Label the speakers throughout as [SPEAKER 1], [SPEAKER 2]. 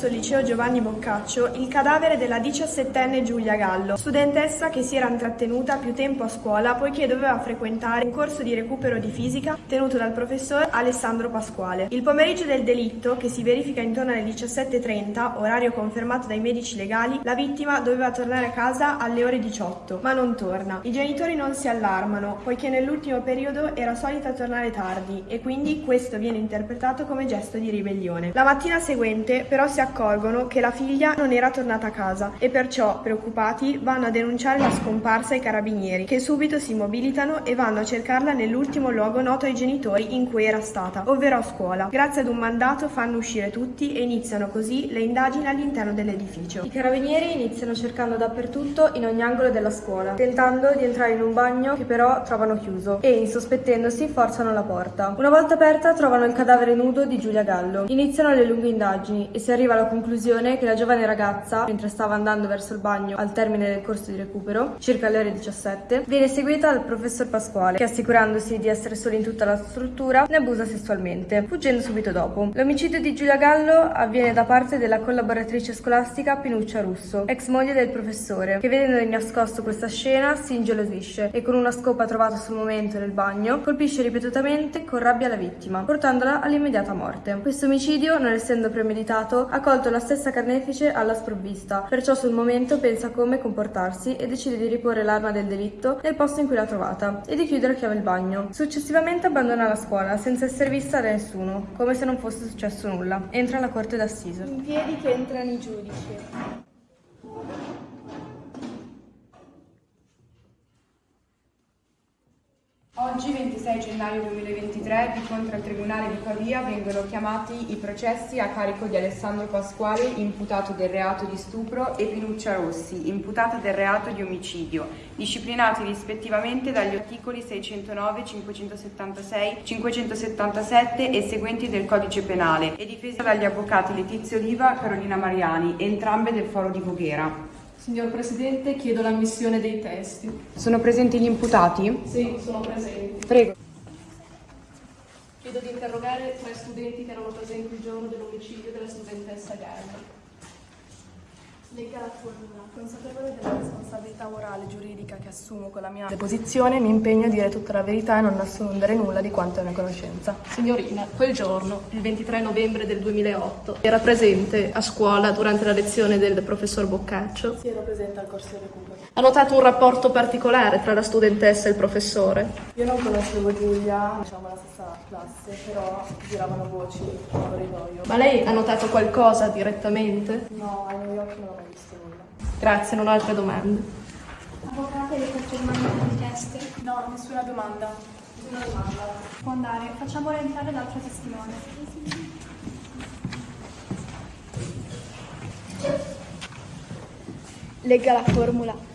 [SPEAKER 1] presso il liceo Giovanni Boccaccio il cadavere della 17enne Giulia Gallo, studentessa che si era intrattenuta più tempo a scuola poiché doveva frequentare un corso di recupero di fisica tenuto dal professor Alessandro Pasquale. Il pomeriggio del delitto, che si verifica intorno alle 17.30, orario confermato dai medici legali, la vittima doveva tornare a casa alle ore 18, ma non torna. I genitori non si allarmano, poiché nell'ultimo periodo era solita tornare tardi e quindi questo viene interpretato come gesto di ribellione. La mattina seguente però si accorgono che la figlia non era tornata a casa e perciò, preoccupati, vanno a denunciare la scomparsa ai carabinieri, che subito si mobilitano e vanno a cercarla nell'ultimo luogo noto ai genitori in cui era stata, ovvero a scuola. Grazie ad un mandato fanno uscire tutti e iniziano così le indagini all'interno dell'edificio.
[SPEAKER 2] I carabinieri iniziano cercando dappertutto in ogni angolo della scuola, tentando di entrare in un bagno che però trovano chiuso e, insospettendosi, forzano la porta. Una volta aperta trovano il cadavere nudo di Giulia Gallo. Iniziano le lunghe indagini e si arriva alla conclusione che la giovane ragazza, mentre stava andando verso il bagno al termine del corso di recupero, circa alle ore 17, viene seguita dal professor Pasquale, che assicurandosi di essere solo in tutta la struttura, ne abusa sessualmente, fuggendo subito dopo. L'omicidio di Giulia Gallo avviene da parte della collaboratrice scolastica Pinuccia Russo, ex moglie del professore, che vedendo di nascosto questa scena si ingelosisce e con una scopa trovata sul momento nel bagno colpisce ripetutamente con rabbia la vittima, portandola all'immediata morte. Questo omicidio, non essendo premeditato, ha colto la stessa carnefice alla sprovvista, perciò sul momento pensa come comportarsi e decide di riporre l'arma del delitto nel posto in cui l'ha trovata e di chiudere a chiave il bagno. Successivamente abbandona la scuola senza essere vista da nessuno, come se non fosse successo nulla. Entra alla corte d'assise.
[SPEAKER 1] In piedi che entrano i giudici.
[SPEAKER 3] Oggi, 26 gennaio 2023, di fronte al Tribunale di Pavia vengono chiamati i processi a carico di Alessandro Pasquale, imputato del reato di stupro, e Pinuccia Rossi, imputata del reato di omicidio, disciplinati rispettivamente dagli articoli 609, 576, 577 e seguenti del Codice Penale, e difesa dagli avvocati Letizia Oliva e Carolina Mariani, entrambe del Foro di Voghera.
[SPEAKER 4] Signor Presidente, chiedo l'ammissione dei testi.
[SPEAKER 3] Sono presenti gli imputati?
[SPEAKER 4] Sì, sono presenti.
[SPEAKER 3] Prego.
[SPEAKER 4] Chiedo di interrogare tre studenti che erano presenti il giorno dell'omicidio della studentessa Gallo.
[SPEAKER 1] Lega la. Consapevole della responsabilità morale e giuridica che assumo con la mia deposizione, mi impegno a dire tutta la verità e non nascondere nulla di quanto è una conoscenza.
[SPEAKER 4] Signorina, quel giorno, il 23 novembre del 2008, era presente a scuola durante la lezione del professor Boccaccio.
[SPEAKER 1] Si era presente al corso di recupero.
[SPEAKER 4] Ha notato un rapporto particolare tra la studentessa e il professore.
[SPEAKER 1] Io non conoscevo Giulia, diciamo la stessa classe, però giravano voci in corridoio.
[SPEAKER 4] Ma lei ha notato qualcosa direttamente?
[SPEAKER 1] No, ai miei occhi non visto nulla.
[SPEAKER 4] Grazie, non ho altre domande.
[SPEAKER 5] Avvocate, le confermano le richieste?
[SPEAKER 1] No, nessuna domanda. Nessuna domanda.
[SPEAKER 5] Può andare. Facciamo rientrare l'altro testimone.
[SPEAKER 6] Legga la formula.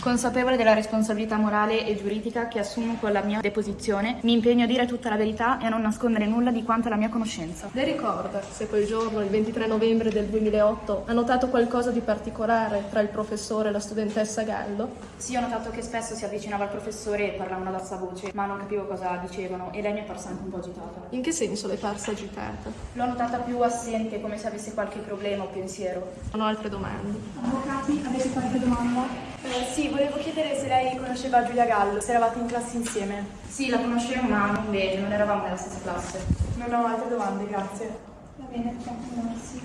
[SPEAKER 7] Consapevole della responsabilità morale e giuridica che assumo con la mia deposizione, mi impegno a dire tutta la verità e a non nascondere nulla di quanto è la mia conoscenza.
[SPEAKER 4] Lei ricorda se quel giorno, il 23 novembre del 2008, ha notato qualcosa di particolare tra il professore e la studentessa Gallo?
[SPEAKER 7] Sì, ho notato che spesso si avvicinava al professore e parlavano ad alta voce, ma non capivo cosa dicevano e lei mi è parsa anche un po' agitata.
[SPEAKER 4] In che senso le è parsa agitata?
[SPEAKER 7] L'ho notata più assente, come se avesse qualche problema o pensiero.
[SPEAKER 4] Non ho altre domande.
[SPEAKER 5] Avvocati, avete qualche domanda?
[SPEAKER 1] Eh, sì, volevo chiedere se lei conosceva Giulia Gallo, se eravate in classe insieme.
[SPEAKER 7] Sì, la conoscevo, ma non bene, non eravamo nella stessa classe.
[SPEAKER 1] Non ho altre domande, grazie.
[SPEAKER 5] Va bene, continuarsi.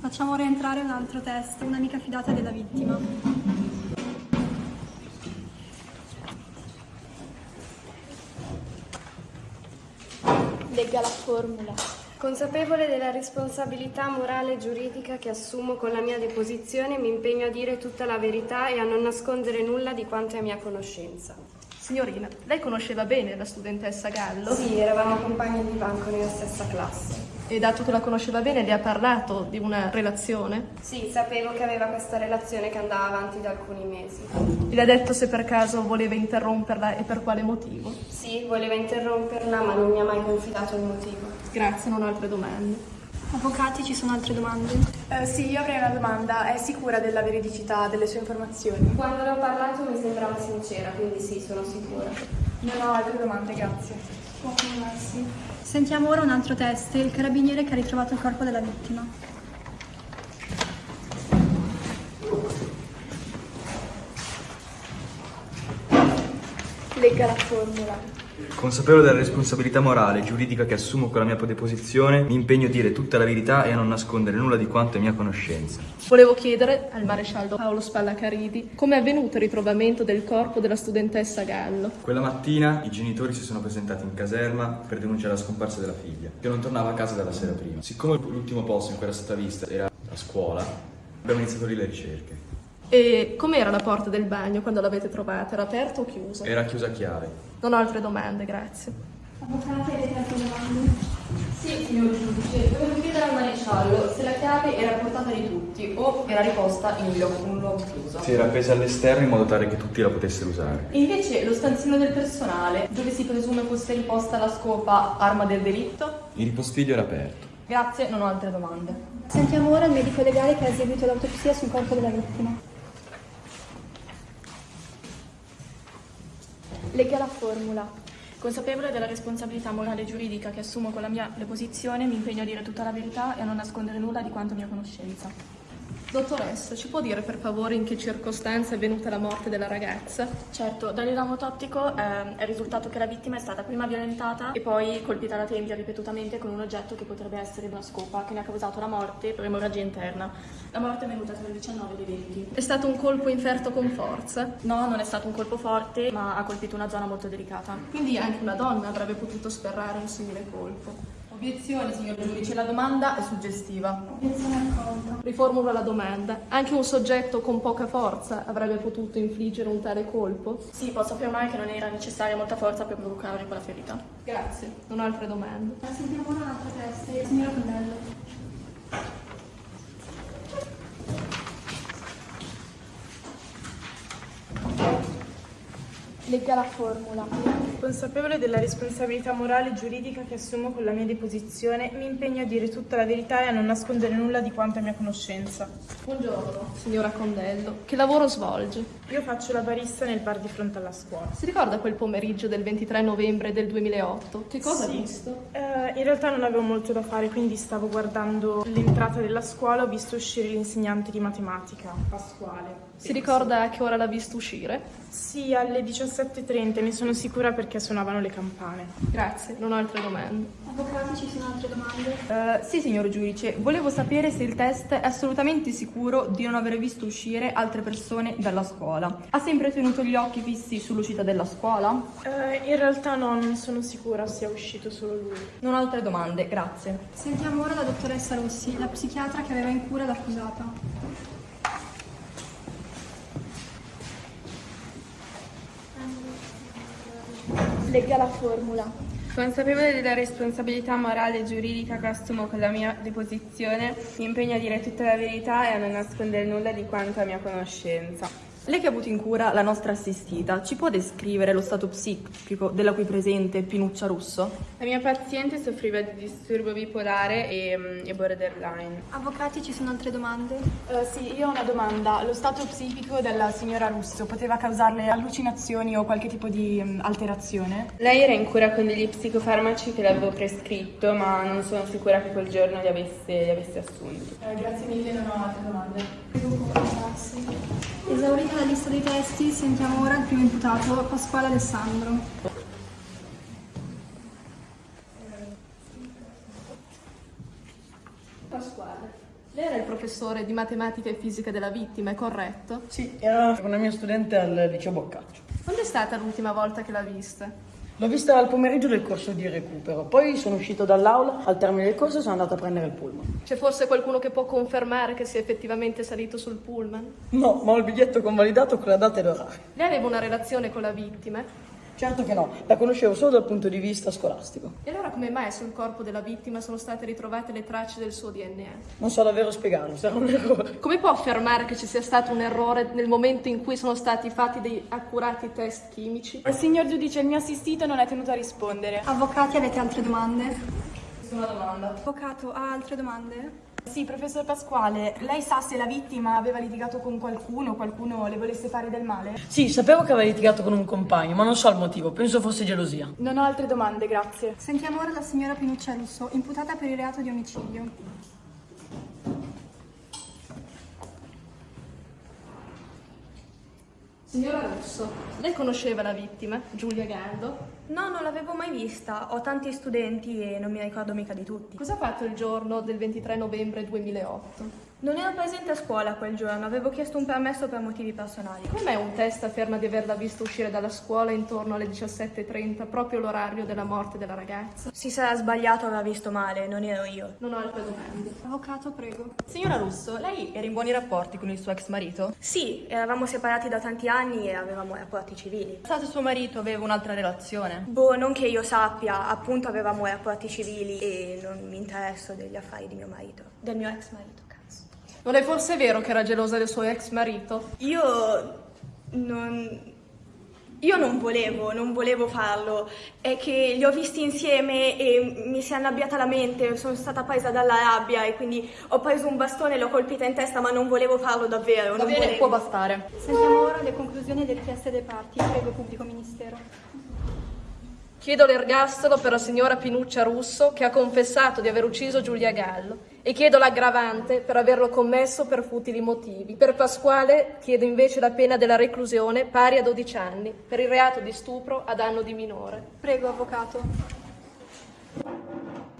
[SPEAKER 5] Facciamo rientrare un altro test, un'amica fidata della vittima.
[SPEAKER 6] Legga la formula.
[SPEAKER 8] Consapevole della responsabilità morale e giuridica che assumo con la mia deposizione, mi impegno a dire tutta la verità e a non nascondere nulla di quanto è a mia conoscenza.
[SPEAKER 4] Signorina, lei conosceva bene la studentessa Gallo?
[SPEAKER 2] Sì, eravamo compagni di banco nella stessa classe.
[SPEAKER 4] E dato che la conosceva bene, le ha parlato di una relazione?
[SPEAKER 8] Sì, sapevo che aveva questa relazione che andava avanti da alcuni mesi.
[SPEAKER 4] Le ha detto se per caso voleva interromperla e per quale motivo?
[SPEAKER 8] Sì, voleva interromperla, ma non mi ha mai confidato il motivo.
[SPEAKER 4] Grazie, non ho altre domande.
[SPEAKER 5] Avvocati, ci sono altre domande?
[SPEAKER 1] Eh, sì, io avrei una domanda. È sicura della veridicità delle sue informazioni?
[SPEAKER 8] Quando le ho parlato mi sembrava sincera, quindi sì, sono sicura.
[SPEAKER 1] Non ho altre domande, grazie.
[SPEAKER 5] Sentiamo ora un altro test, il carabiniere che ha ritrovato il corpo della vittima.
[SPEAKER 6] Legga la formula.
[SPEAKER 9] Consapevole della responsabilità morale e giuridica che assumo con la mia deposizione, mi impegno a dire tutta la verità e a non nascondere nulla di quanto è mia conoscenza.
[SPEAKER 4] Volevo chiedere al maresciallo Paolo Spallacaridi come è avvenuto il ritrovamento del corpo della studentessa Gallo.
[SPEAKER 9] Quella mattina i genitori si sono presentati in caserma per denunciare la scomparsa della figlia, che non tornava a casa dalla sera prima. Siccome l'ultimo posto in cui era stata vista era la scuola, abbiamo iniziato lì le ricerche.
[SPEAKER 4] E com'era la porta del bagno quando l'avete trovata? Era aperta o chiusa?
[SPEAKER 9] Era chiusa a chiave.
[SPEAKER 4] Non ho altre domande, grazie.
[SPEAKER 5] Avvocati, avete altre domande?
[SPEAKER 7] Sì, signor giudice, volevo chiedere al maresciallo se la chiave era portata di tutti o era riposta in un luogo, un luogo chiuso.
[SPEAKER 9] Si era appesa all'esterno in modo tale che tutti la potessero usare.
[SPEAKER 7] E invece lo stanzino del personale, dove si presume fosse riposta la scopa arma del delitto?
[SPEAKER 9] Il ripostiglio era aperto.
[SPEAKER 7] Grazie, non ho altre domande.
[SPEAKER 5] Sentiamo ora il medico legale che ha eseguito l'autopsia sul corpo della vittima.
[SPEAKER 6] Legga la formula.
[SPEAKER 7] Consapevole della responsabilità morale e giuridica che assumo con la mia deposizione, mi impegno a dire tutta la verità e a non nascondere nulla di quanto mia conoscenza.
[SPEAKER 4] Dottoressa, ci può dire per favore in che circostanze è venuta la morte della ragazza?
[SPEAKER 7] Certo, dall'esame autoptico eh, è risultato che la vittima è stata prima violentata e poi colpita alla tempia ripetutamente con un oggetto che potrebbe essere una scopa che ne ha causato la morte per emorragia interna. La morte è venuta tra il 19 e il 20.
[SPEAKER 4] È stato un colpo inferto con forza?
[SPEAKER 7] No, non è stato un colpo forte, ma ha colpito una zona molto delicata.
[SPEAKER 4] Quindi anche una donna avrebbe potuto sferrare un simile colpo.
[SPEAKER 7] Obiezione, signor giudice, la domanda è suggestiva.
[SPEAKER 5] Obiezione accolta.
[SPEAKER 4] Riformulo la domanda. Anche un soggetto con poca forza avrebbe potuto infliggere un tale colpo?
[SPEAKER 7] Sì, posso affermare che non era necessaria molta forza per provocare quella ferita.
[SPEAKER 4] Grazie, non ho altre domande.
[SPEAKER 5] Sentiamo un'altra testa, signora Condello.
[SPEAKER 6] Legga la formula.
[SPEAKER 10] Consapevole della responsabilità morale e giuridica che assumo con la mia deposizione, mi impegno a dire tutta la verità e a non nascondere nulla di quanto è mia conoscenza.
[SPEAKER 4] Buongiorno, signora Condello. Che lavoro svolge?
[SPEAKER 10] Io faccio la barista nel bar di fronte alla scuola.
[SPEAKER 4] Si ricorda quel pomeriggio del 23 novembre del 2008? Che cosa
[SPEAKER 10] Sì.
[SPEAKER 4] ha visto?
[SPEAKER 10] Eh, in realtà non avevo molto da fare, quindi stavo guardando l'entrata della scuola, ho visto uscire l'insegnante di matematica, Pasquale.
[SPEAKER 4] Si ricorda a che ora l'ha visto uscire?
[SPEAKER 10] Sì, alle 17.30, ne sono sicura perché suonavano le campane.
[SPEAKER 4] Grazie, non ho altre domande.
[SPEAKER 5] Avvocati, ci sono altre domande?
[SPEAKER 11] Eh, sì, signor giudice, volevo sapere se il test è assolutamente sicuro di non aver visto uscire altre persone dalla scuola. Ha sempre tenuto gli occhi fissi sull'uscita della scuola?
[SPEAKER 10] Eh, in realtà no, non sono sicura sia uscito solo lui.
[SPEAKER 11] Non ho altre domande, grazie.
[SPEAKER 5] Sentiamo ora la dottoressa Rossi, la psichiatra che aveva in cura l'accusata.
[SPEAKER 6] Legga la formula.
[SPEAKER 12] Consapevole della responsabilità morale e giuridica che assumo con la mia deposizione, mi impegno a dire tutta la verità e a non nascondere nulla di quanto a mia conoscenza.
[SPEAKER 11] Lei che ha avuto in cura la nostra assistita, ci può descrivere lo stato psichico della qui presente Pinuccia Russo?
[SPEAKER 12] La mia paziente soffriva di disturbo bipolare e, mm, e borderline.
[SPEAKER 5] Avvocati, ci sono altre domande?
[SPEAKER 10] Eh, sì, io ho una domanda. Lo stato psichico della signora Russo poteva causarle allucinazioni o qualche tipo di mm, alterazione?
[SPEAKER 12] Lei era in cura con degli psicofarmaci che le avevo prescritto, ma non sono sicura che quel giorno li avesse, li avesse assunti.
[SPEAKER 10] Eh, grazie mille, non ho altre domande.
[SPEAKER 5] Prego confrontarsi. Esaurita la lista dei testi, sentiamo ora il primo imputato, Pasquale Alessandro.
[SPEAKER 4] Pasquale. Lei era il professore di matematica e fisica della vittima, è corretto?
[SPEAKER 13] Sì, era una mia studente al liceo Boccaccio.
[SPEAKER 4] Quando è stata l'ultima volta che l'ha vista?
[SPEAKER 13] L'ho vista al pomeriggio del corso di recupero, poi sono uscito dall'aula, al termine del corso sono andato a prendere il pullman.
[SPEAKER 4] C'è forse qualcuno che può confermare che sia effettivamente salito sul pullman?
[SPEAKER 13] No, ma ho il biglietto convalidato con la data e l'orario.
[SPEAKER 4] Lei aveva una relazione con la vittima?
[SPEAKER 13] Certo che no, la conoscevo solo dal punto di vista scolastico.
[SPEAKER 4] E allora come mai sul corpo della vittima sono state ritrovate le tracce del suo DNA?
[SPEAKER 13] Non so davvero spiegarlo, sarà un errore.
[SPEAKER 4] Come può affermare che ci sia stato un errore nel momento in cui sono stati fatti dei accurati test chimici?
[SPEAKER 10] Signor giudice, il mio assistito non è tenuto a rispondere.
[SPEAKER 5] Avvocati, avete altre domande?
[SPEAKER 11] Nessuna domanda.
[SPEAKER 5] Avvocato, ha altre domande?
[SPEAKER 10] Sì, professor Pasquale, lei sa se la vittima aveva litigato con qualcuno, qualcuno le volesse fare del male?
[SPEAKER 13] Sì, sapevo che aveva litigato con un compagno, ma non so il motivo, penso fosse gelosia.
[SPEAKER 10] Non ho altre domande, grazie.
[SPEAKER 5] Sentiamo ora la signora Pinuccia Russo, imputata per il reato di omicidio.
[SPEAKER 4] Signora Russo, lei conosceva la vittima, Giulia Gallo?
[SPEAKER 6] No, non l'avevo mai vista. Ho tanti studenti e non mi ricordo mica di tutti.
[SPEAKER 4] Cosa ha fatto il giorno del 23 novembre 2008?
[SPEAKER 6] Non ero presente a scuola quel giorno, avevo chiesto un permesso per motivi personali.
[SPEAKER 4] Com'è un test afferma di averla vista uscire dalla scuola intorno alle 17.30, proprio l'orario della morte della ragazza?
[SPEAKER 6] Si sarà sbagliato, aveva visto male, non ero io.
[SPEAKER 4] Non ho altre domande.
[SPEAKER 5] Avvocato, prego.
[SPEAKER 11] Signora Russo, lei era in buoni rapporti con il suo ex marito?
[SPEAKER 6] Sì, eravamo separati da tanti anni e avevamo rapporti civili.
[SPEAKER 11] Sa suo marito aveva un'altra relazione?
[SPEAKER 6] Boh, non che io sappia, appunto avevamo rapporti civili e non mi interesso degli affari di mio marito, del mio ex marito.
[SPEAKER 4] Non è forse vero che era gelosa del suo ex marito?
[SPEAKER 6] Io non... Io non volevo, non volevo farlo, è che li ho visti insieme e mi si è annabbiata la mente, sono stata presa dalla rabbia e quindi ho preso un bastone e l'ho colpita in testa, ma non volevo farlo davvero.
[SPEAKER 11] Va bene,
[SPEAKER 6] volevo.
[SPEAKER 11] può bastare.
[SPEAKER 5] Sentiamo ora le conclusioni delle richieste dei parti. Prego, pubblico ministero.
[SPEAKER 4] Chiedo l'ergastolo per la signora Pinuccia Russo che ha confessato di aver ucciso Giulia Gallo e chiedo l'aggravante per averlo commesso per futili motivi. Per Pasquale chiedo invece la pena della reclusione pari a 12 anni per il reato di stupro a danno di minore.
[SPEAKER 5] Prego, avvocato.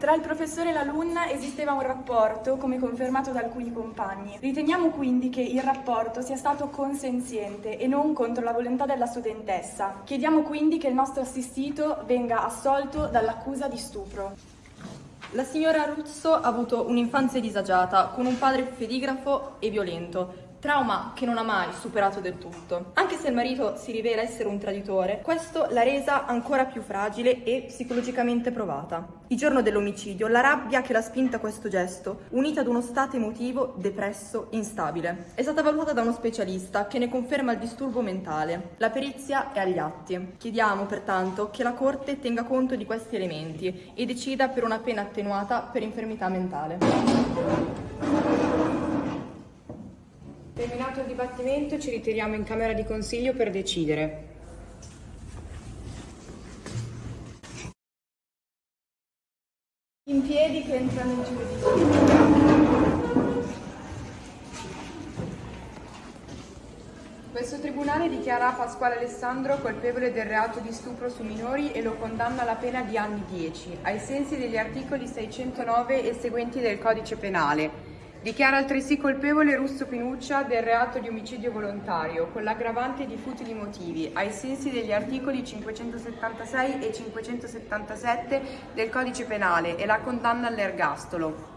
[SPEAKER 14] Tra il professore e l'alunna esisteva un rapporto, come confermato da alcuni compagni. Riteniamo quindi che il rapporto sia stato consenziente e non contro la volontà della studentessa. Chiediamo quindi che il nostro assistito venga assolto dall'accusa di stupro.
[SPEAKER 11] La signora Russo ha avuto un'infanzia disagiata, con un padre fedigrafo e violento, trauma che non ha mai superato del tutto. Anche se il marito si rivela essere un traditore, questo l'ha resa ancora più fragile e psicologicamente provata. Il giorno dell'omicidio, la rabbia che l'ha spinta a questo gesto, unita ad uno stato emotivo depresso e instabile, è stata valutata da uno specialista che ne conferma il disturbo mentale. La perizia è agli atti. Chiediamo pertanto che la Corte tenga conto di questi elementi e decida per una pena attenuata per infermità mentale.
[SPEAKER 3] Terminato il dibattimento ci ritiriamo in Camera di Consiglio per decidere.
[SPEAKER 6] In piedi che entrano in giudizio.
[SPEAKER 3] Questo tribunale dichiara Pasquale Alessandro colpevole del reato di stupro su minori e lo condanna alla pena di anni 10, ai sensi degli articoli 609 e seguenti del Codice Penale Dichiara altresì colpevole Russo Pinuccia del reato di omicidio volontario, con l'aggravante di futili motivi, ai sensi degli articoli 576 e 577 del Codice Penale e la condanna all'ergastolo.